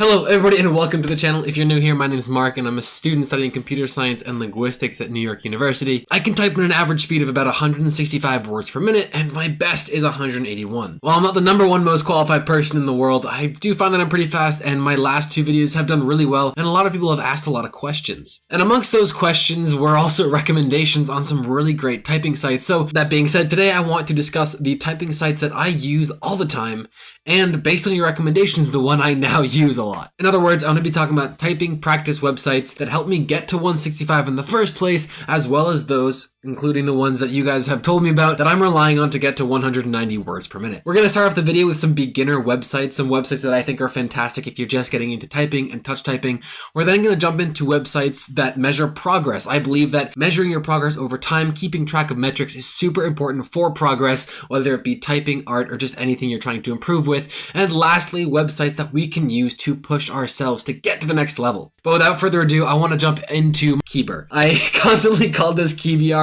Hello everybody and welcome to the channel. If you're new here, my name is Mark and I'm a student studying computer science and linguistics at New York University. I can type at an average speed of about 165 words per minute and my best is 181. While I'm not the number one most qualified person in the world, I do find that I'm pretty fast and my last two videos have done really well and a lot of people have asked a lot of questions. And amongst those questions were also recommendations on some really great typing sites. So that being said, today I want to discuss the typing sites that I use all the time and based on your recommendations, the one I now use a lot. In other words, I'm going to be talking about typing practice websites that helped me get to 165 in the first place, as well as those including the ones that you guys have told me about that I'm relying on to get to 190 words per minute. We're going to start off the video with some beginner websites, some websites that I think are fantastic if you're just getting into typing and touch typing. We're then going to jump into websites that measure progress. I believe that measuring your progress over time, keeping track of metrics is super important for progress, whether it be typing, art, or just anything you're trying to improve with. And lastly, websites that we can use to push ourselves to get to the next level. But without further ado, I want to jump into Keybr. I constantly call this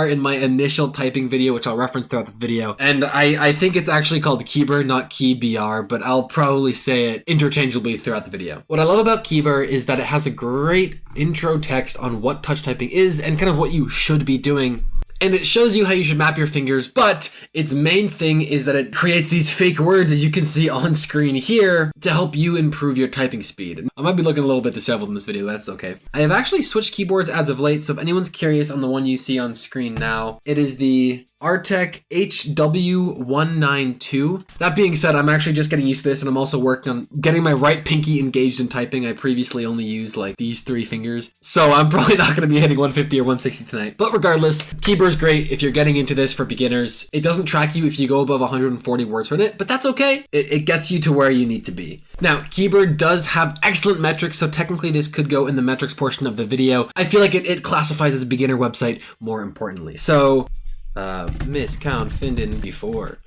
In my initial typing video, which I'll reference throughout this video. And I, I think it's actually called Keybr, not KeyBR, but I'll probably say it interchangeably throughout the video. What I love about Keybr is that it has a great intro text on what touch typing is and kind of what you should be doing and it shows you how you should map your fingers, but its main thing is that it creates these fake words as you can see on screen here to help you improve your typing speed. I might be looking a little bit disheveled in this video, that's okay. I have actually switched keyboards as of late, so if anyone's curious on the one you see on screen now, it is the Artec HW192. That being said, I'm actually just getting used to this and I'm also working on getting my right pinky engaged in typing. I previously only used like these three fingers. So I'm probably not going to be hitting 150 or 160 tonight. But regardless, Keybr's great if you're getting into this for beginners. It doesn't track you if you go above 140 words per minute, but that's okay. It, it gets you to where you need to be. Now, Keybr does have excellent metrics, so technically this could go in the metrics portion of the video. I feel like it, it classifies as a beginner website more importantly. So uh, miscount Finden before.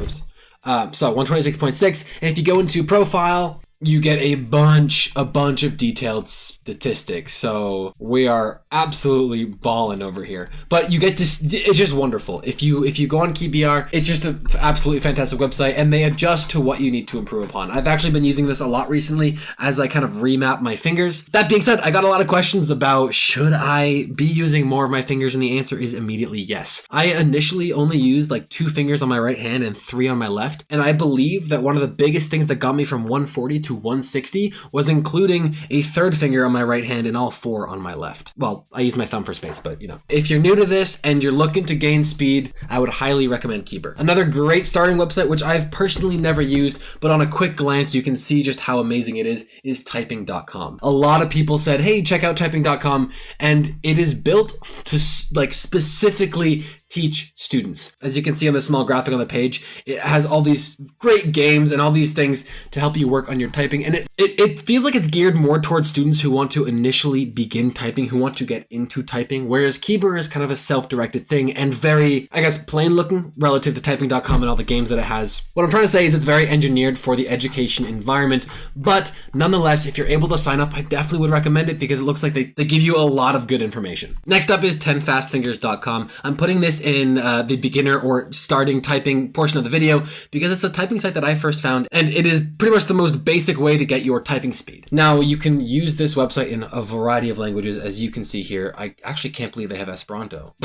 Oops. Uh, so 126.6. And if you go into profile, you get a bunch, a bunch of detailed statistics. So we are absolutely balling over here. But you get to, it's just wonderful. If you if you go on KeyBR, it's just an absolutely fantastic website, and they adjust to what you need to improve upon. I've actually been using this a lot recently as I kind of remap my fingers. That being said, I got a lot of questions about should I be using more of my fingers, and the answer is immediately yes. I initially only used like two fingers on my right hand and three on my left, and I believe that one of the biggest things that got me from 140 to to 160 was including a third finger on my right hand and all four on my left. Well, I use my thumb for space, but you know. If you're new to this and you're looking to gain speed, I would highly recommend Keybr. Another great starting website, which I've personally never used, but on a quick glance, you can see just how amazing it is, is typing.com. A lot of people said, hey, check out typing.com, and it is built to like specifically teach students. As you can see on the small graphic on the page, it has all these great games and all these things to help you work on your typing. And it, it, it, feels like it's geared more towards students who want to initially begin typing, who want to get into typing, whereas Keybr is kind of a self-directed thing and very, I guess, plain looking relative to typing.com and all the games that it has. What I'm trying to say is it's very engineered for the education environment, but nonetheless, if you're able to sign up, I definitely would recommend it because it looks like they, they give you a lot of good information. Next up is 10fastfingers.com. I'm putting this in uh, the beginner or starting typing portion of the video because it's a typing site that I first found and it is pretty much the most basic way to get your typing speed. Now you can use this website in a variety of languages as you can see here. I actually can't believe they have Esperanto.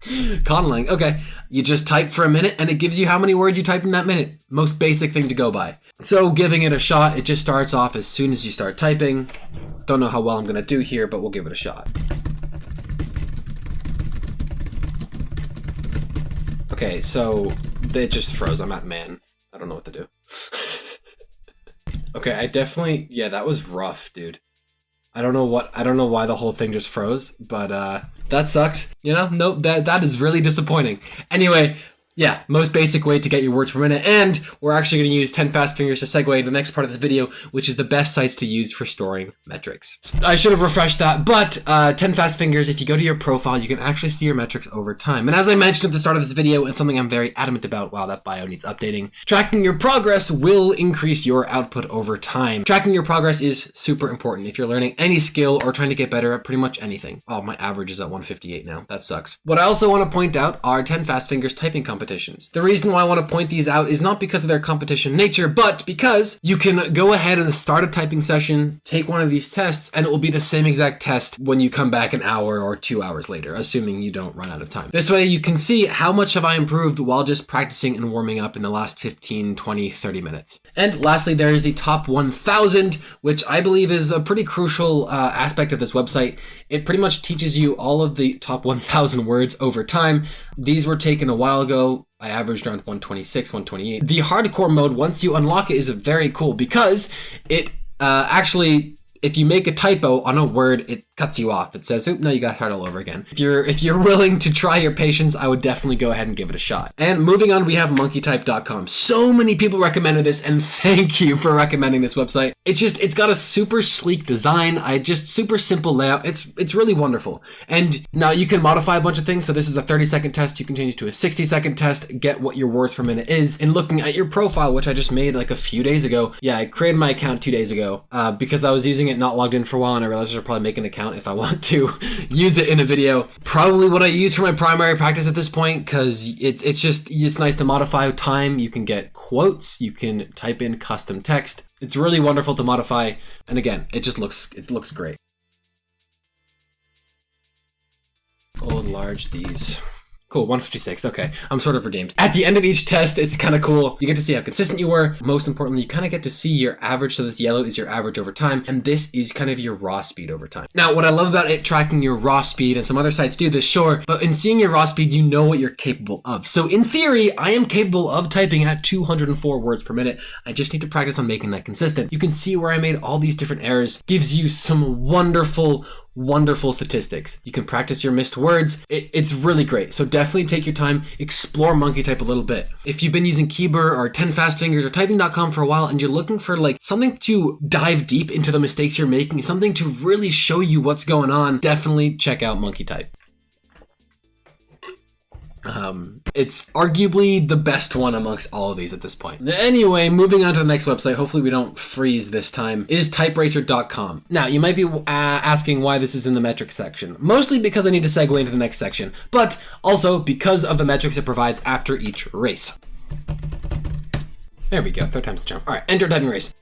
Conlang. Okay. You just type for a minute and it gives you how many words you type in that minute. Most basic thing to go by. So giving it a shot, it just starts off as soon as you start typing. Don't know how well I'm to do here, but we'll give it a shot. Okay, so it just froze. I'm at man. I don't know what to do. okay, I definitely yeah, that was rough, dude. I don't know what I don't know why the whole thing just froze, but uh that sucks. You know, nope, that that is really disappointing. Anyway, yeah, most basic way to get your words per minute. And we're actually going to use 10 fast fingers to segue into the next part of this video, which is the best sites to use for storing metrics. I should have refreshed that, but uh, 10 fast fingers, if you go to your profile, you can actually see your metrics over time. And as I mentioned at the start of this video, and something I'm very adamant about, wow, that bio needs updating, tracking your progress will increase your output over time. Tracking your progress is super important if you're learning any skill or trying to get better at pretty much anything. Oh, my average is at 158 now. That sucks. What I also want to point out are 10 fast fingers typing companies competitions. The reason why I want to point these out is not because of their competition nature, but because you can go ahead and start a typing session, take one of these tests, and it will be the same exact test when you come back an hour or two hours later, assuming you don't run out of time. This way you can see how much have I improved while just practicing and warming up in the last 15, 20, 30 minutes. And lastly, there is the top 1000, which I believe is a pretty crucial uh, aspect of this website. It pretty much teaches you all of the top 1000 words over time. These were taken a while ago. I averaged around 126, 128. The hardcore mode, once you unlock it, is very cool because it uh, actually if you make a typo on a word, it cuts you off. It says, "Oop, no, you got to start all over again." If you're if you're willing to try your patience, I would definitely go ahead and give it a shot. And moving on, we have monkeytype.com. So many people recommended this, and thank you for recommending this website. It's just it's got a super sleek design. I just super simple layout. It's it's really wonderful. And now you can modify a bunch of things. So this is a 30 second test. You can change it to a 60 second test. Get what your words per minute is. And looking at your profile, which I just made like a few days ago. Yeah, I created my account two days ago uh, because I was using it not logged in for a while, and I realized I should probably make an account if I want to use it in a video. Probably what I use for my primary practice at this point because it, it's just it's nice to modify time. You can get quotes. You can type in custom text. It's really wonderful to modify, and again, it just looks it looks great. Old large these. Cool, 156. Okay, I'm sort of redeemed. At the end of each test, it's kind of cool. You get to see how consistent you were. Most importantly, you kind of get to see your average. So this yellow is your average over time, and this is kind of your raw speed over time. Now, what I love about it tracking your raw speed, and some other sites do this, sure, but in seeing your raw speed, you know what you're capable of. So in theory, I am capable of typing at 204 words per minute. I just need to practice on making that consistent. You can see where I made all these different errors. Gives you some wonderful, wonderful statistics. You can practice your missed words. It, it's really great. So definitely take your time, explore monkey type a little bit. If you've been using Keybr or 10 Fast Fingers or typing.com for a while and you're looking for like something to dive deep into the mistakes you're making, something to really show you what's going on, definitely check out monkey type. Um, it's arguably the best one amongst all of these at this point. Anyway, moving on to the next website, hopefully we don't freeze this time, is typeracer.com. Now, you might be uh, asking why this is in the metrics section. Mostly because I need to segue into the next section, but also because of the metrics it provides after each race. There we go, third time's the charm. All right, enter typing race.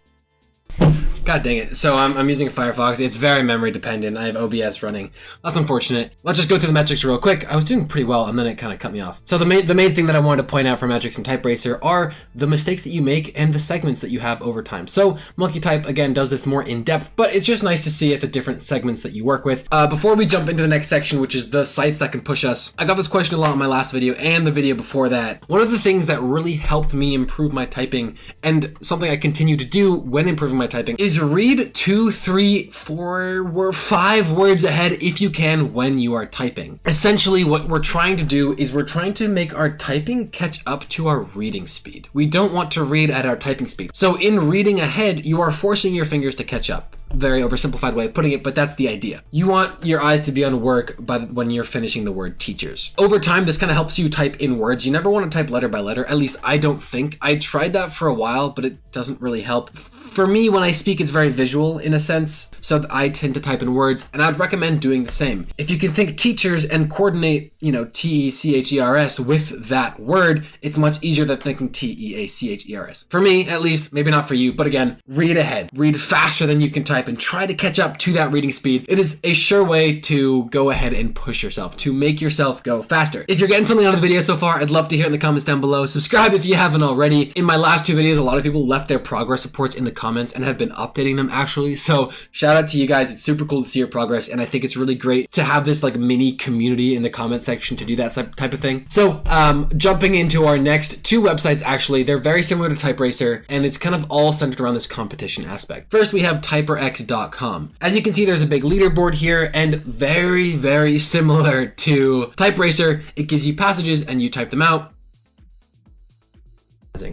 God dang it. So I'm, I'm using Firefox. It's very memory dependent. I have OBS running. That's unfortunate. Let's just go through the metrics real quick. I was doing pretty well and then it kind of cut me off. So the main, the main thing that I wanted to point out for metrics and TypeRacer are the mistakes that you make and the segments that you have over time. So Monkey Type, again, does this more in depth, but it's just nice to see at the different segments that you work with. Uh, before we jump into the next section, which is the sites that can push us, I got this question a lot in my last video and the video before that. One of the things that really helped me improve my typing and something I continue to do when improving my typing is read two, three, four, five words ahead if you can when you are typing. Essentially, what we're trying to do is we're trying to make our typing catch up to our reading speed. We don't want to read at our typing speed. So in reading ahead, you are forcing your fingers to catch up very oversimplified way of putting it, but that's the idea. You want your eyes to be on work by when you're finishing the word teachers. Over time, this kind of helps you type in words. You never want to type letter by letter. At least I don't think. I tried that for a while, but it doesn't really help for me, when I speak, it's very visual in a sense, so I tend to type in words, and I'd recommend doing the same. If you can think teachers and coordinate, you know, T E C H E R S with that word, it's much easier than thinking T E A C H E R S. For me, at least, maybe not for you, but again, read ahead. Read faster than you can type and try to catch up to that reading speed. It is a sure way to go ahead and push yourself, to make yourself go faster. If you're getting something out of the video so far, I'd love to hear in the comments down below. Subscribe if you haven't already. In my last two videos, a lot of people left their progress reports in the comments and have been updating them actually. So shout out to you guys. It's super cool to see your progress. And I think it's really great to have this like mini community in the comment section to do that type of thing. So um, jumping into our next two websites, actually, they're very similar to TypeRacer and it's kind of all centered around this competition aspect. First, we have typerx.com. As you can see, there's a big leaderboard here and very, very similar to TypeRacer. It gives you passages and you type them out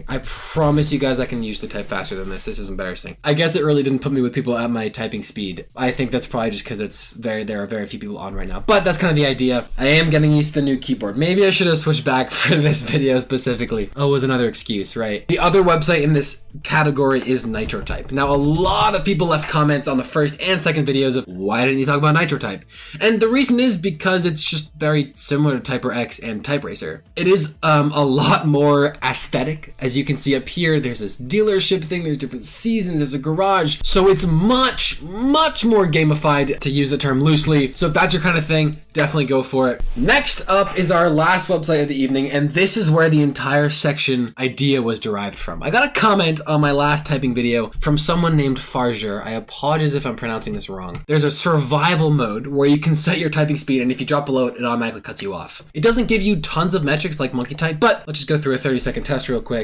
I promise you guys I can usually type faster than this. This is embarrassing. I guess it really didn't put me with people at my typing speed. I think that's probably just because it's very there are very few people on right now. But that's kind of the idea. I am getting used to the new keyboard. Maybe I should have switched back for this video specifically. Oh, was another excuse, right? The other website in this category is NitroType. Now, a lot of people left comments on the first and second videos of why didn't you talk about NitroType? And the reason is because it's just very similar to TyperX and TypeRacer. It is um, a lot more aesthetic as you can see up here, there's this dealership thing, there's different seasons, there's a garage. So it's much, much more gamified to use the term loosely. So if that's your kind of thing, definitely go for it. Next up is our last website of the evening, and this is where the entire section idea was derived from. I got a comment on my last typing video from someone named Farger. I apologize if I'm pronouncing this wrong. There's a survival mode where you can set your typing speed, and if you drop below it, it automatically cuts you off. It doesn't give you tons of metrics like monkey type, but let's just go through a 30 second test real quick.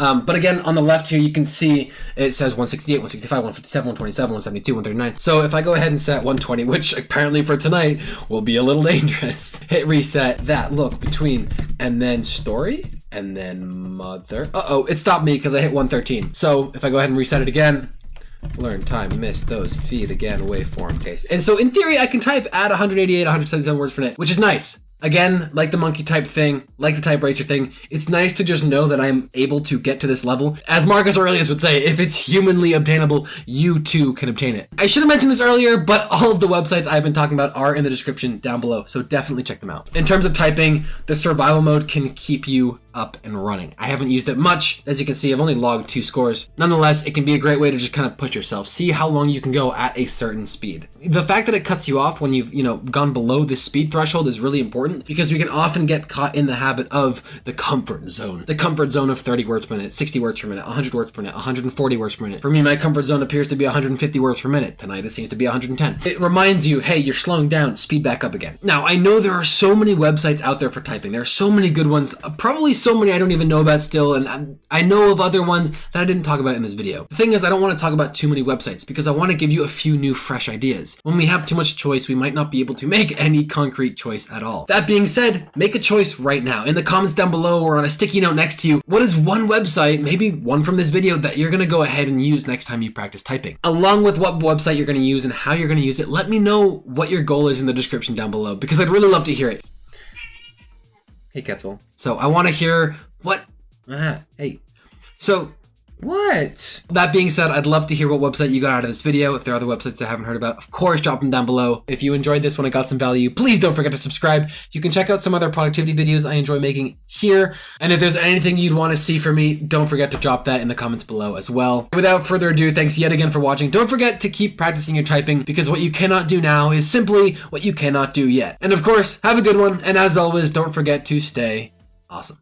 Um, but again, on the left here, you can see it says 168, 165, 157, 127, 172, 139. So if I go ahead and set 120, which apparently for tonight will be a little dangerous, hit reset, that look between, and then story, and then mother. Uh-oh, it stopped me because I hit 113. So if I go ahead and reset it again, learn time miss those feed again waveform case and so in theory i can type at 188 177 words per minute which is nice Again, like the monkey type thing, like the TypeRacer thing, it's nice to just know that I'm able to get to this level. As Marcus Aurelius would say, if it's humanly obtainable, you too can obtain it. I should have mentioned this earlier, but all of the websites I've been talking about are in the description down below, so definitely check them out. In terms of typing, the survival mode can keep you up and running. I haven't used it much. As you can see, I've only logged two scores. Nonetheless, it can be a great way to just kind of push yourself, see how long you can go at a certain speed. The fact that it cuts you off when you've, you know, gone below this speed threshold is really important because we can often get caught in the habit of the comfort zone. The comfort zone of 30 words per minute, 60 words per minute, 100 words per minute, 140 words per minute. For me, my comfort zone appears to be 150 words per minute. Tonight it seems to be 110. It reminds you, hey, you're slowing down, speed back up again. Now, I know there are so many websites out there for typing. There are so many good ones, uh, probably so many I don't even know about still, and I know of other ones that I didn't talk about in this video. The thing is, I don't want to talk about too many websites because I want to give you a few new fresh ideas. When we have too much choice, we might not be able to make any concrete choice at all. That being said, make a choice right now. In the comments down below or on a sticky note next to you, what is one website, maybe one from this video, that you're going to go ahead and use next time you practice typing? Along with what website you're going to use and how you're going to use it, let me know what your goal is in the description down below because I'd really love to hear it. Hey, Quetzal. So I want to hear what? Ah, hey. So what? That being said, I'd love to hear what website you got out of this video. If there are other websites I haven't heard about, of course, drop them down below. If you enjoyed this one and got some value, please don't forget to subscribe. You can check out some other productivity videos I enjoy making here. And if there's anything you'd want to see from me, don't forget to drop that in the comments below as well. Without further ado, thanks yet again for watching. Don't forget to keep practicing your typing because what you cannot do now is simply what you cannot do yet. And of course, have a good one. And as always, don't forget to stay awesome.